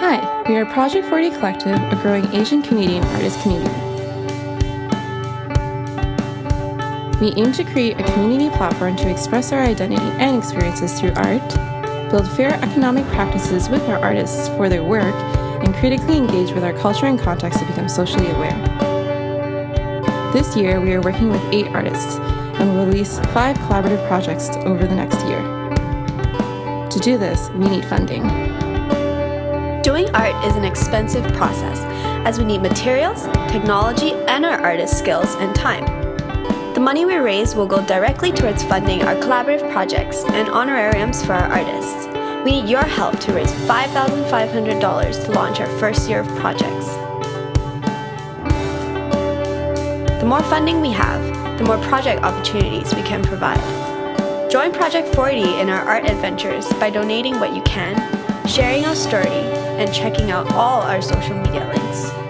Hi, we are Project 40 Collective, a growing Asian Canadian artist community. We aim to create a community platform to express our identity and experiences through art, build fair economic practices with our artists for their work, and critically engage with our culture and context to become socially aware. This year, we are working with eight artists and will release five collaborative projects over the next year. To do this, we need funding. Doing art is an expensive process, as we need materials, technology, and our artists' skills and time. The money we raise will go directly towards funding our collaborative projects and honorariums for our artists. We need your help to raise $5,500 to launch our first year of projects. The more funding we have, the more project opportunities we can provide. Join Project 40 in our art adventures by donating what you can, sharing our story, and checking out all our social media links.